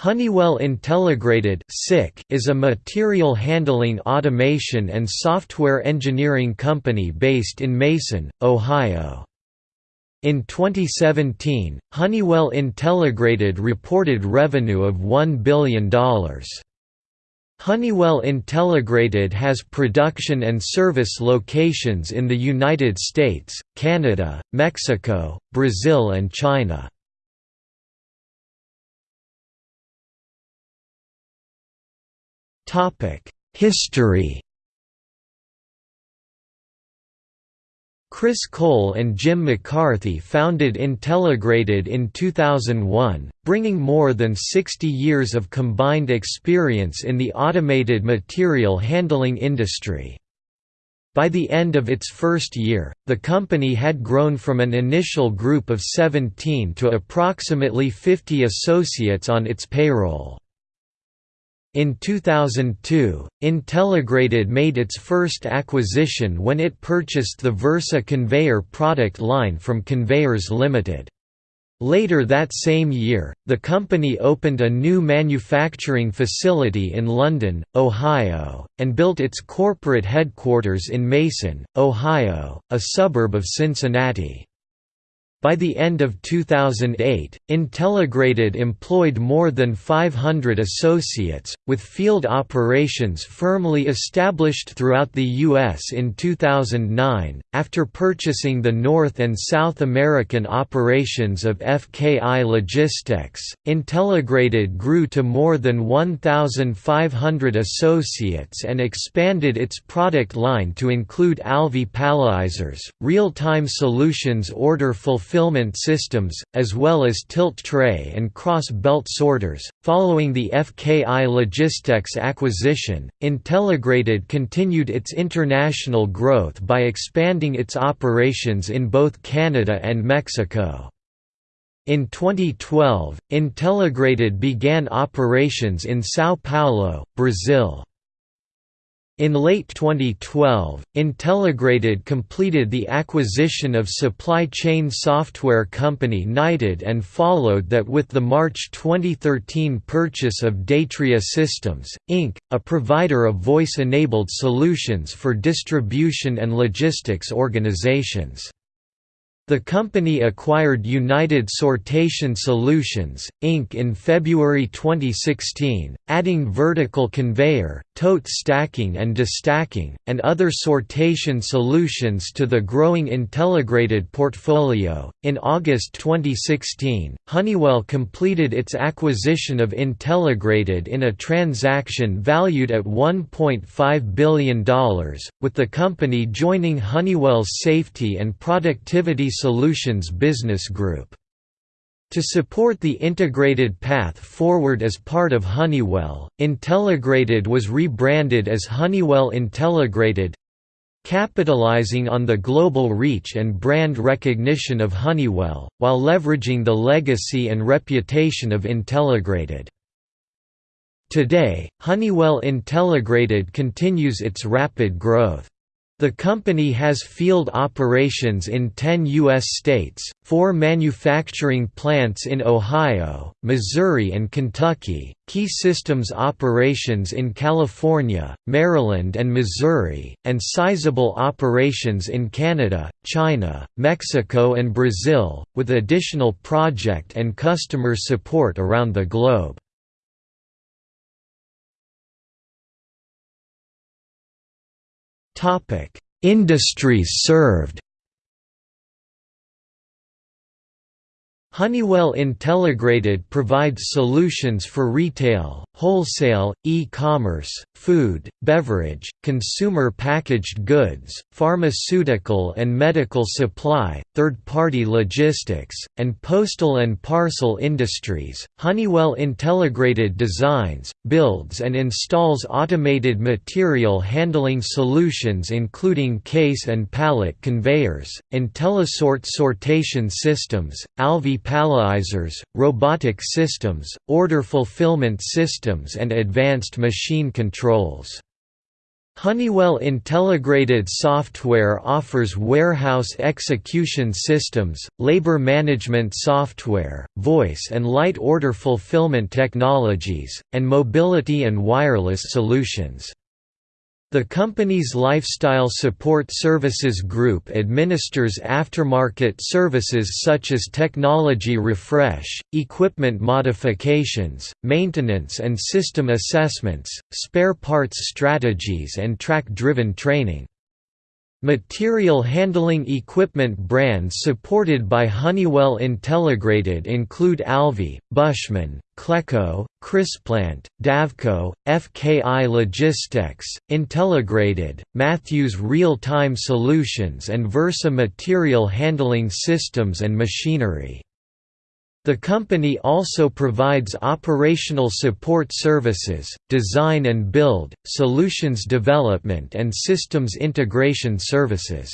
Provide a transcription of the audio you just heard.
Honeywell Intelligrated is a material handling automation and software engineering company based in Mason, Ohio. In 2017, Honeywell Intelligrated reported revenue of $1 billion. Honeywell Intelligrated has production and service locations in the United States, Canada, Mexico, Brazil and China. History Chris Cole and Jim McCarthy founded Intelligrated in 2001, bringing more than 60 years of combined experience in the automated material handling industry. By the end of its first year, the company had grown from an initial group of 17 to approximately 50 associates on its payroll. In 2002, Intelligrated made its first acquisition when it purchased the Versa conveyor product line from Conveyors Limited. Later that same year, the company opened a new manufacturing facility in London, Ohio, and built its corporate headquarters in Mason, Ohio, a suburb of Cincinnati. By the end of 2008, Intelligrated employed more than 500 associates, with field operations firmly established throughout the U.S. in 2009. After purchasing the North and South American operations of FKI Logistex, Intelligrated grew to more than 1,500 associates and expanded its product line to include Alvey Palletizers, real-time solutions order fulfillment fulfillment systems, as well as tilt tray and cross belt sorters. Following the FKI Logistex acquisition, Intelligrated continued its international growth by expanding its operations in both Canada and Mexico. In 2012, Intelligrated began operations in São Paulo, Brazil. In late 2012, Intelligrated completed the acquisition of supply chain software company Knighted and followed that with the March 2013 purchase of Datria Systems, Inc., a provider of voice-enabled solutions for distribution and logistics organizations. The company acquired United Sortation Solutions, Inc. in February 2016, adding vertical conveyor, tote stacking and destacking, and other sortation solutions to the growing Intelligrated portfolio. In August 2016, Honeywell completed its acquisition of Intelligrated in a transaction valued at $1.5 billion, with the company joining Honeywell's Safety and Productivity Solutions Business Group. To support the integrated path forward as part of Honeywell, Intelligrated was rebranded as Honeywell Intelligrated capitalizing on the global reach and brand recognition of Honeywell, while leveraging the legacy and reputation of Intelligrated. Today, Honeywell Intelligrated continues its rapid growth. The company has field operations in 10 U.S. states, four manufacturing plants in Ohio, Missouri and Kentucky, key systems operations in California, Maryland and Missouri, and sizable operations in Canada, China, Mexico and Brazil, with additional project and customer support around the globe. Industries served Honeywell Intelligrated provides solutions for retail, wholesale, e-commerce, food, beverage, consumer packaged goods, pharmaceutical and medical supply, third-party logistics, and postal and parcel industries. Honeywell Intelligrated designs, builds and installs automated material handling solutions including case and pallet conveyors, IntelliSort sortation systems, Alvey palletizers, robotic systems, order fulfillment systems and advanced machine controls. Honeywell Intelligrated Software offers warehouse execution systems, labor management software, voice and light order fulfillment technologies, and mobility and wireless solutions. The company's Lifecycle Support Services Group administers aftermarket services such as technology refresh, equipment modifications, maintenance and system assessments, spare parts strategies and track-driven training. Material handling equipment brands supported by Honeywell Intelligrated include Alvey, Buschman, Cleco, Crisplant, Davco, FKI Logistex, Intelligrated, Mathews Real-Time Solutions and Versa Material Handling Systems and Machinery. The company also provides operational support services, design and build, solutions development and systems integration services.